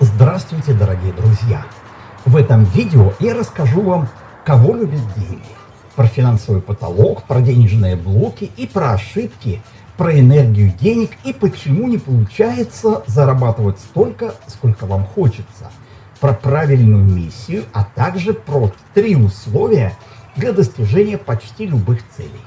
Здравствуйте, дорогие друзья! В этом видео я расскажу вам, кого любят деньги, про финансовый потолок, про денежные блоки и про ошибки, про энергию денег и почему не получается зарабатывать столько, сколько вам хочется, про правильную миссию, а также про три условия для достижения почти любых целей.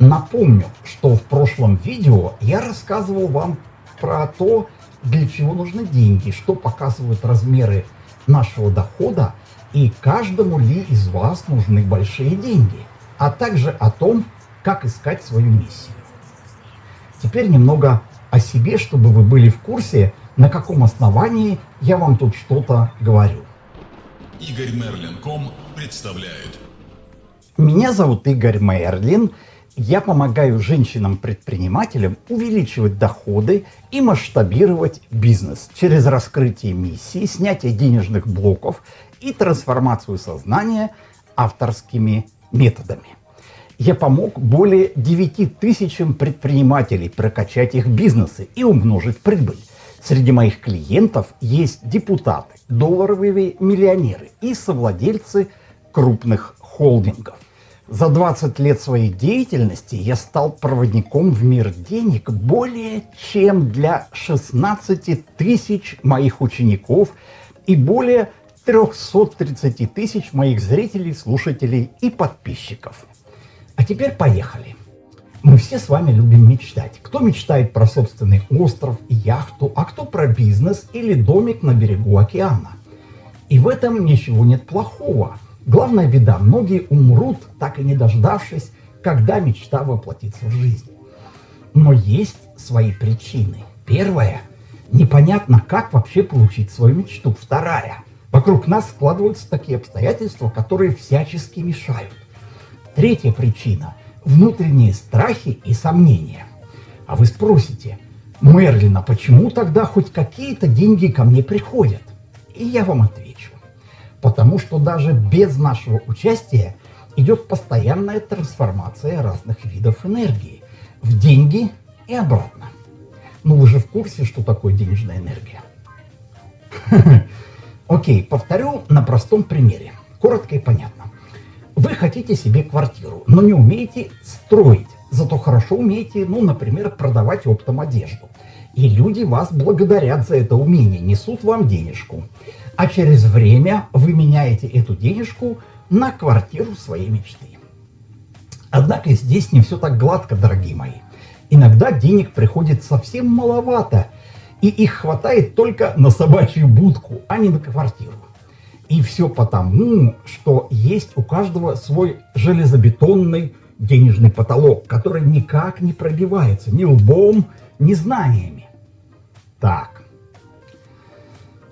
Напомню, что в прошлом видео я рассказывал вам про то, для чего нужны деньги, что показывают размеры нашего дохода и каждому ли из вас нужны большие деньги, а также о том, как искать свою миссию. Теперь немного о себе, чтобы вы были в курсе, на каком основании я вам тут что-то говорю. Игорь Мерлин.ком представляет. Меня зовут Игорь Мерлин, я помогаю женщинам-предпринимателям увеличивать доходы и масштабировать бизнес через раскрытие миссии, снятие денежных блоков и трансформацию сознания авторскими методами. Я помог более 9 тысячам предпринимателей прокачать их бизнесы и умножить прибыль. Среди моих клиентов есть депутаты, долларовые миллионеры и совладельцы крупных холдингов. За 20 лет своей деятельности я стал проводником в мир денег более чем для 16 тысяч моих учеников и более 330 тысяч моих зрителей, слушателей и подписчиков. А теперь поехали. Мы все с вами любим мечтать. Кто мечтает про собственный остров и яхту, а кто про бизнес или домик на берегу океана. И в этом ничего нет плохого – Главная беда, многие умрут, так и не дождавшись, когда мечта воплотится в жизнь. Но есть свои причины. Первая – непонятно, как вообще получить свою мечту. Вторая – вокруг нас складываются такие обстоятельства, которые всячески мешают. Третья причина – внутренние страхи и сомнения. А вы спросите, Мерлина, почему тогда хоть какие-то деньги ко мне приходят? И я вам отвечу. Потому что даже без нашего участия идет постоянная трансформация разных видов энергии в деньги и обратно. Ну вы же в курсе, что такое денежная энергия? Окей, повторю на простом примере. Коротко и понятно. Вы хотите себе квартиру, но не умеете строить, зато хорошо умеете, ну, например, продавать оптом одежду. И люди вас благодарят за это умение, несут вам денежку а через время вы меняете эту денежку на квартиру своей мечты. Однако здесь не все так гладко, дорогие мои. Иногда денег приходит совсем маловато, и их хватает только на собачью будку, а не на квартиру. И все потому, что есть у каждого свой железобетонный денежный потолок, который никак не пробивается ни лбом, ни знаниями. Так,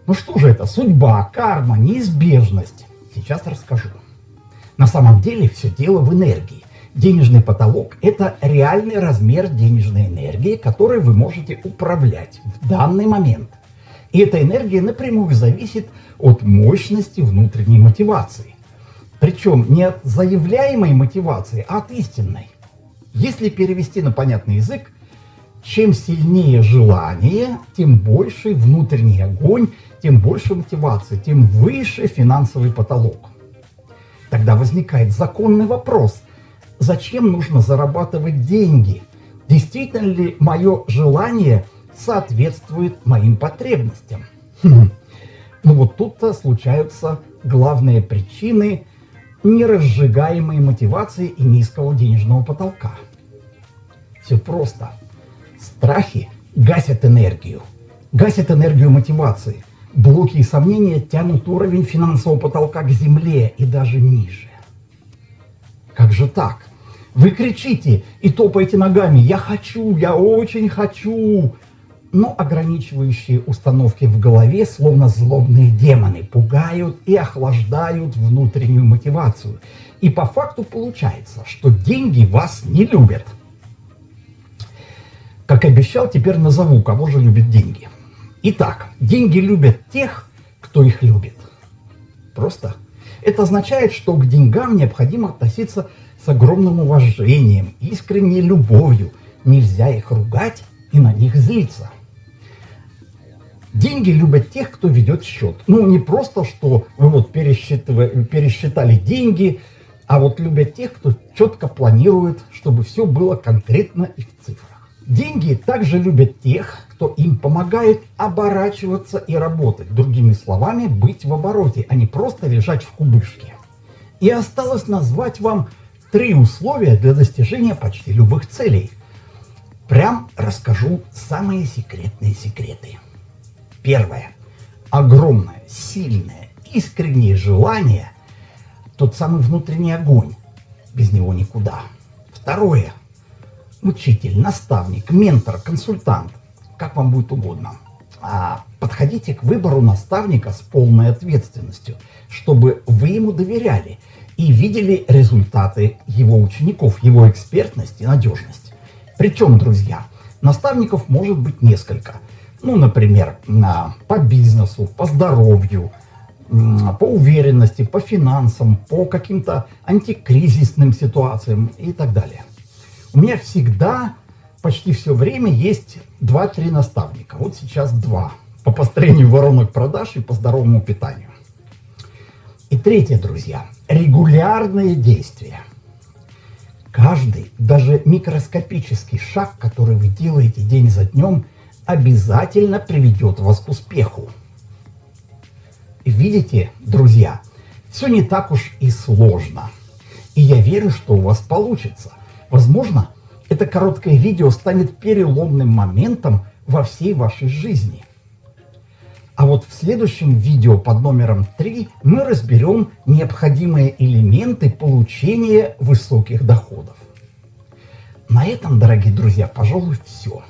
ну что же это? Судьба, карма, неизбежность. Сейчас расскажу. На самом деле все дело в энергии. Денежный потолок – это реальный размер денежной энергии, которой вы можете управлять в данный момент. И эта энергия напрямую зависит от мощности внутренней мотивации. Причем не от заявляемой мотивации, а от истинной. Если перевести на понятный язык, чем сильнее желание, тем больше внутренний огонь тем больше мотивации, тем выше финансовый потолок. Тогда возникает законный вопрос, зачем нужно зарабатывать деньги? Действительно ли мое желание соответствует моим потребностям? Хм. Ну вот тут-то случаются главные причины неразжигаемой мотивации и низкого денежного потолка. Все просто. Страхи гасят энергию, гасят энергию мотивации, Блоки и сомнения тянут уровень финансового потолка к земле и даже ниже. Как же так? Вы кричите и топаете ногами «Я хочу, я очень хочу!» Но ограничивающие установки в голове, словно злобные демоны, пугают и охлаждают внутреннюю мотивацию. И по факту получается, что деньги вас не любят. Как обещал, теперь назову, кого же любят деньги – Итак, деньги любят тех, кто их любит. Просто. Это означает, что к деньгам необходимо относиться с огромным уважением, искренней любовью. Нельзя их ругать и на них злиться. Деньги любят тех, кто ведет счет. Ну, не просто, что вы вот пересчитали деньги, а вот любят тех, кто четко планирует, чтобы все было конкретно и в цифрах. Деньги также любят тех, кто им помогает оборачиваться и работать. Другими словами, быть в обороте, а не просто лежать в кубышке. И осталось назвать вам три условия для достижения почти любых целей. Прям расскажу самые секретные секреты. Первое. Огромное, сильное, искреннее желание, тот самый внутренний огонь. Без него никуда. Второе. Учитель, наставник, ментор, консультант. Как вам будет угодно. А подходите к выбору наставника с полной ответственностью, чтобы вы ему доверяли и видели результаты его учеников, его экспертность и надежность. Причем, друзья, наставников может быть несколько. Ну, например, по бизнесу, по здоровью, по уверенности, по финансам, по каким-то антикризисным ситуациям и так далее. У меня всегда, почти все время есть 2-3 наставника. Вот сейчас два. По построению воронок продаж и по здоровому питанию. И третье, друзья, регулярные действия. Каждый, даже микроскопический шаг, который вы делаете день за днем, обязательно приведет вас к успеху. Видите, друзья, все не так уж и сложно. И я верю, что у вас получится. Возможно, это короткое видео станет переломным моментом во всей вашей жизни. А вот в следующем видео под номером 3 мы разберем необходимые элементы получения высоких доходов. На этом, дорогие друзья, пожалуй, все.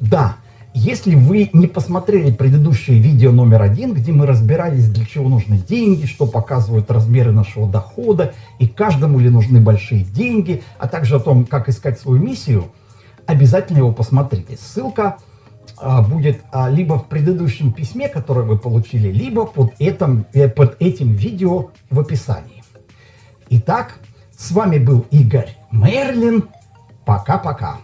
Да, если вы не посмотрели предыдущее видео номер один, где мы разбирались, для чего нужны деньги, что показывают размеры нашего дохода, и каждому ли нужны большие деньги, а также о том, как искать свою миссию, обязательно его посмотрите. Ссылка а, будет а, либо в предыдущем письме, которое вы получили, либо под, этом, э, под этим видео в описании. Итак, с вами был Игорь Мерлин. Пока-пока.